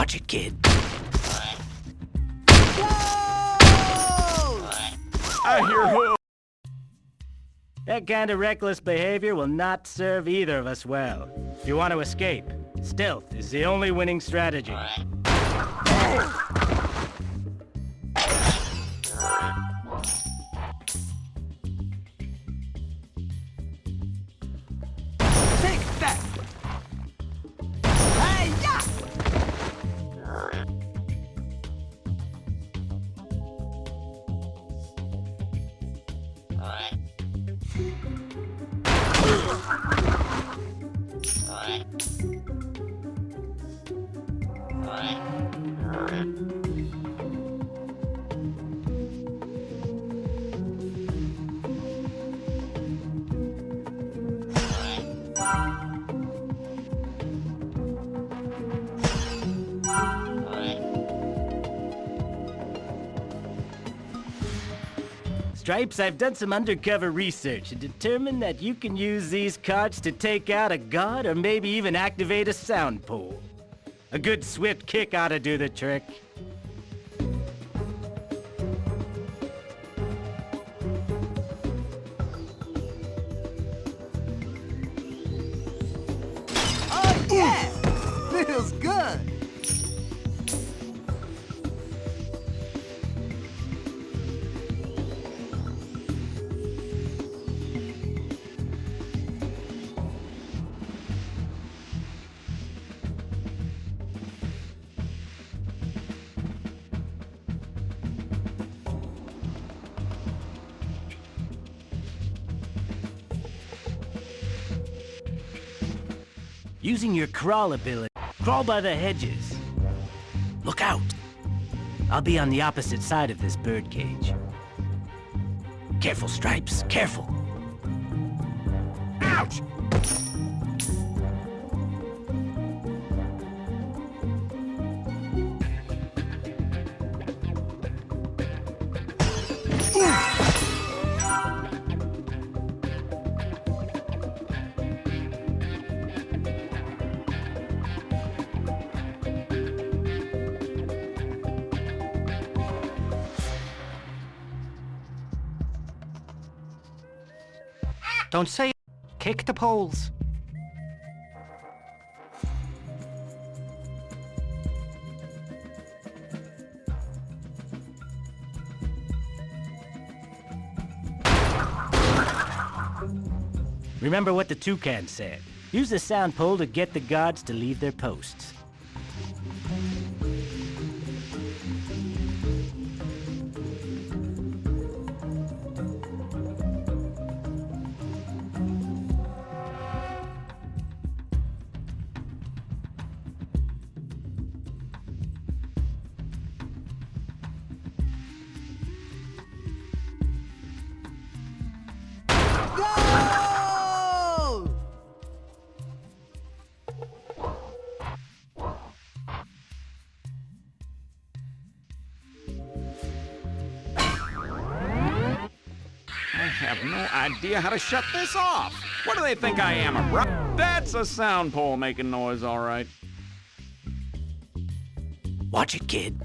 Watch it, kid. I hear who. That kind of reckless behavior will not serve either of us well. If you want to escape, stealth is the only winning strategy. Thank you. Stripes, I've done some undercover research and determined that you can use these cards to take out a god or maybe even activate a sound pole. A good swift kick ought to do the trick. Using your crawl ability, crawl by the hedges. Look out! I'll be on the opposite side of this birdcage. Careful, Stripes, careful! Ouch! Don't say. Kick the poles. Remember what the toucan said. Use the sound pole to get the guards to leave their posts. Have no idea how to shut this off. What do they think I am, a bro? That's a sound pole making noise, all right. Watch it, kid.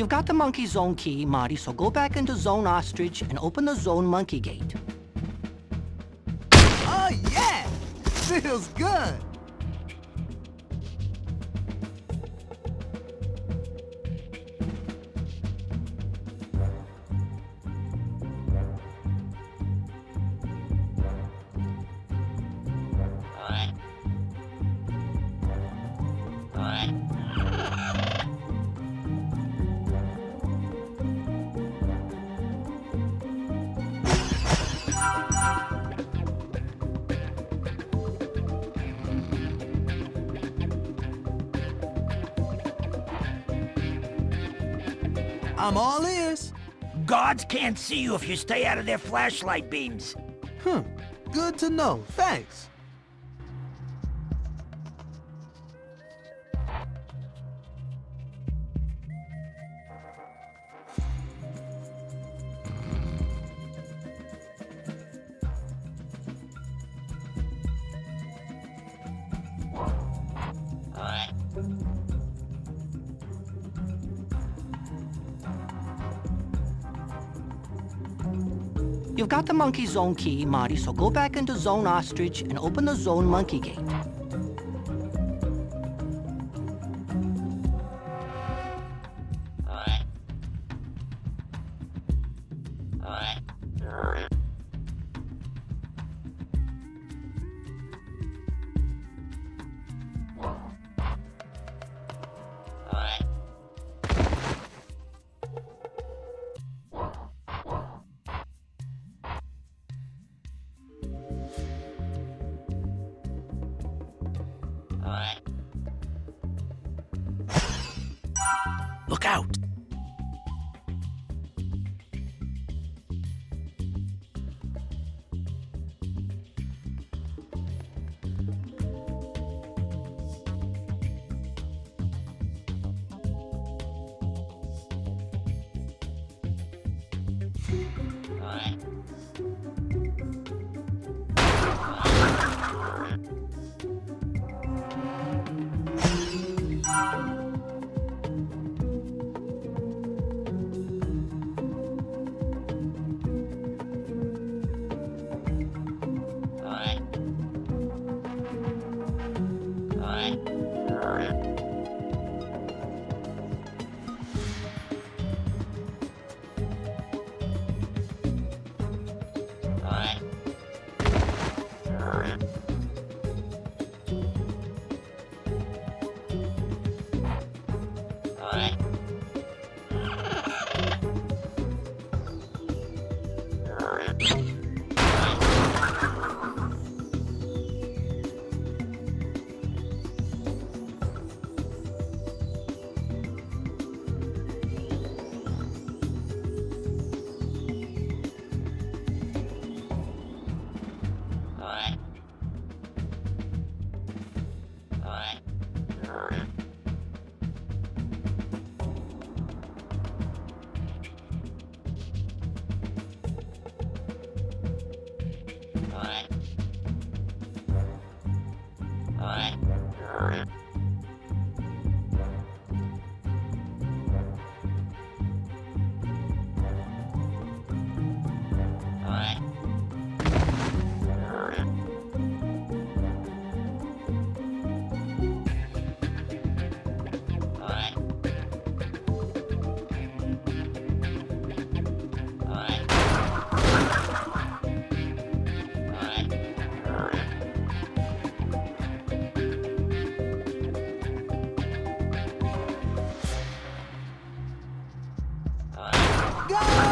You've got the monkey zone key, Marty, so go back into zone ostrich and open the zone monkey gate. Oh, yeah! Feels good. I'm all ears. Gods can't see you if you stay out of their flashlight beams. Hmm. Good to know. Thanks. You've got the monkey zone key, Marty, so go back into zone ostrich and open the zone monkey gate. Bye. go!